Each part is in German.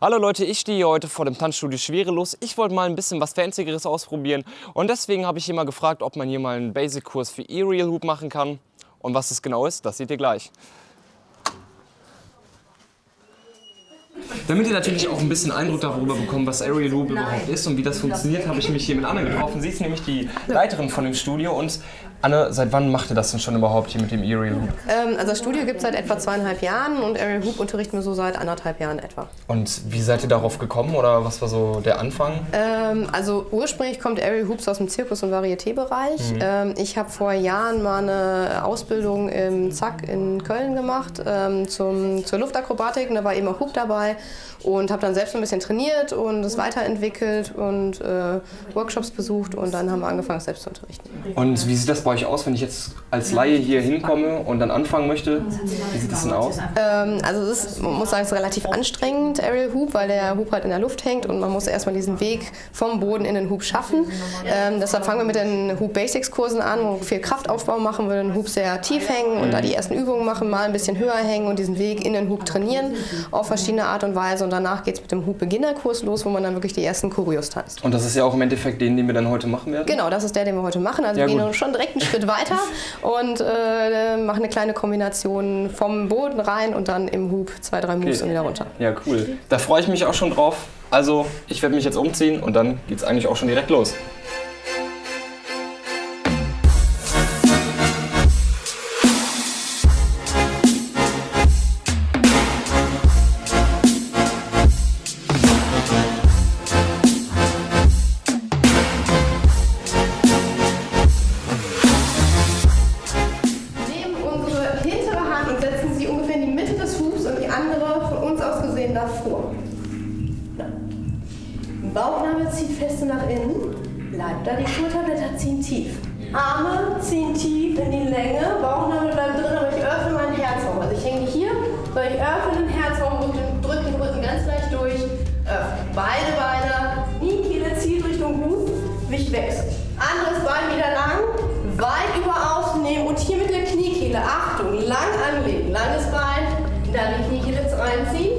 Hallo Leute, ich stehe hier heute vor dem Tanzstudio Schwerelos. Ich wollte mal ein bisschen was Fancygeres ausprobieren und deswegen habe ich hier mal gefragt, ob man hier mal einen Basic-Kurs für Aerial Hoop machen kann. Und was das genau ist, das seht ihr gleich. Damit ihr natürlich auch ein bisschen Eindruck darüber bekommt, was Aerial Loop überhaupt ist und wie das funktioniert, habe ich mich hier mit Anne getroffen. Sie ist nämlich die Leiterin von dem Studio. Und Anne, seit wann macht ihr das denn schon überhaupt hier mit dem Aerial Loop? Ähm, also das Studio gibt es seit etwa zweieinhalb Jahren und Aerial Hoop unterrichten wir so seit anderthalb Jahren etwa. Und wie seid ihr darauf gekommen oder was war so der Anfang? Ähm, also ursprünglich kommt Aerial Hoops aus dem Zirkus- und Varieté-Bereich. Mhm. Ähm, ich habe vor Jahren mal eine Ausbildung im Zack in Köln gemacht ähm, zum, zur Luftakrobatik und da war eben auch Hoop dabei und habe dann selbst ein bisschen trainiert und es weiterentwickelt und äh, Workshops besucht und dann haben wir angefangen, selbst zu unterrichten. Und wie sieht das bei euch aus, wenn ich jetzt als Laie hier hinkomme und dann anfangen möchte? Wie sieht das denn aus? Ähm, also es ist, man muss sagen, es ist relativ anstrengend, Aerial Hoop, weil der Hoop halt in der Luft hängt und man muss erstmal diesen Weg vom Boden in den Hoop schaffen. Ähm, deshalb fangen wir mit den Hoop Basics Kursen an, wo wir viel Kraftaufbau machen, wir den Hoop sehr tief hängen und da die ersten Übungen machen, mal ein bisschen höher hängen und diesen Weg in den Hoop trainieren auf verschiedene Art und Weise. Und danach geht es mit dem Hoop Beginnerkurs los, wo man dann wirklich die ersten Choreos tanzt. Und das ist ja auch im Endeffekt den, den wir dann heute machen werden? Genau, das ist der, den wir heute machen. Also ja, wir gehen schon direkt einen Schritt weiter und äh, machen eine kleine Kombination vom Boden rein und dann im Hoop zwei, drei Moves okay. und wieder runter. Ja, cool. Da freue ich mich auch schon drauf. Also ich werde mich jetzt umziehen und dann geht es eigentlich auch schon direkt los. Bauchnabel zieht fest nach innen, bleibt da, die Schulterblätter ziehen tief. Arme ziehen tief in die Länge, Bauchnabel bleibt drin, aber ich öffne meinen Herzraum. Also ich hänge hier, weil ich öffne den Herzraum, drücke den Rücken ganz leicht durch, öffne. Beide Beine, Kniekehle zieht Richtung Huf, Gewicht wechselt. Anderes Bein wieder lang, weit über außen nehmen und hier mit der Kniekehle, Achtung, lang anlegen, langes Bein, dann die Kniekehle reinziehen,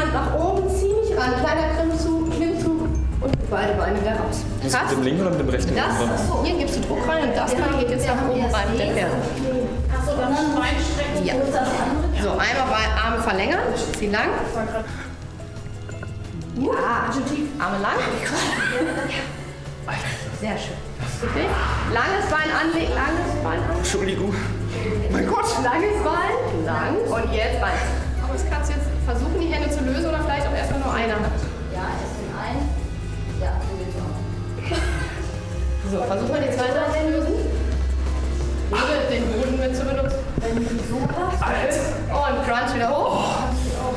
Hand nach oben, zieh mich ran, kleiner Klimmzug, Klimmzug und beide Beine wieder raus. Das mit dem linken oder mit dem rechten? Das, hier gibst du Druck rein und das Bein geht jetzt nach oben rein mit der Ferse. Achso, dann ein Bein strecken. Ja. So, einmal Arme verlängern, zieh lang. Ja, Arme lang. Sehr schön. Okay. Langes Bein anlegen, langes Bein anlegen. Entschuldigung. Mein Gott. Langes Bein, lang und jetzt Bein. Aber das kannst du jetzt versuchen, die Hände zu lösen oder vielleicht auch erstmal nur eine Hand? Ja, erst den einen. Ja, sowieso. So, versuch mal die zweite Hand zu lösen. Ohne den Boden mit zu benutzen. Wenn du so hast. Und Crunch wieder hoch. Oh,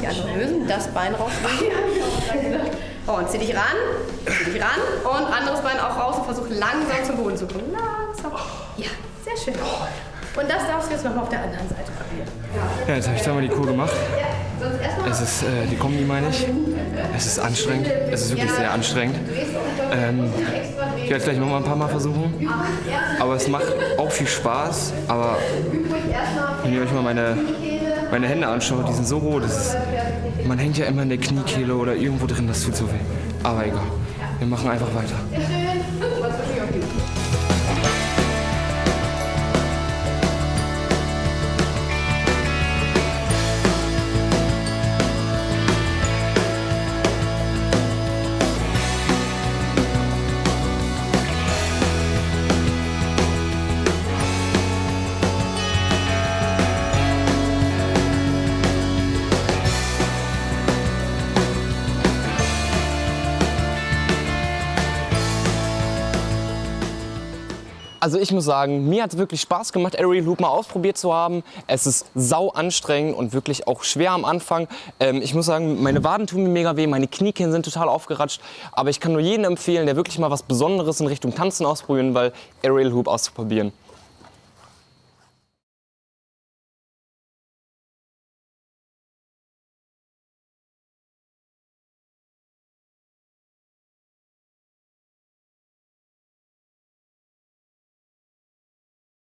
die andere lösen, das Bein raus. Oh, und zieh dich ran, zieh dich ran und anderes Bein auch raus und versuch langsam zum Boden zu kommen. Langsam. Ja, sehr schön. Und das darfst du jetzt nochmal auf der anderen Seite probieren. Ja, jetzt habe ich zweimal die Kur gemacht. Es ist äh, die Kombi, meine ich. Es ist anstrengend. Es ist wirklich sehr anstrengend. Ähm, ich werde es gleich nochmal ein paar Mal versuchen. Aber es macht auch viel Spaß. Aber wenn ihr euch mal meine, meine Hände anschaut, die sind so rot. Ist, man hängt ja immer in der Kniekehle oder irgendwo drin, das tut so weh. Aber egal. Wir machen einfach weiter. Also ich muss sagen, mir hat es wirklich Spaß gemacht, Aerial Hoop mal ausprobiert zu haben. Es ist sau anstrengend und wirklich auch schwer am Anfang. Ähm, ich muss sagen, meine Waden tun mir mega weh, meine Kniekehlen sind total aufgeratscht. Aber ich kann nur jedem empfehlen, der wirklich mal was Besonderes in Richtung Tanzen ausprobieren, weil Aerial Hoop auszuprobieren.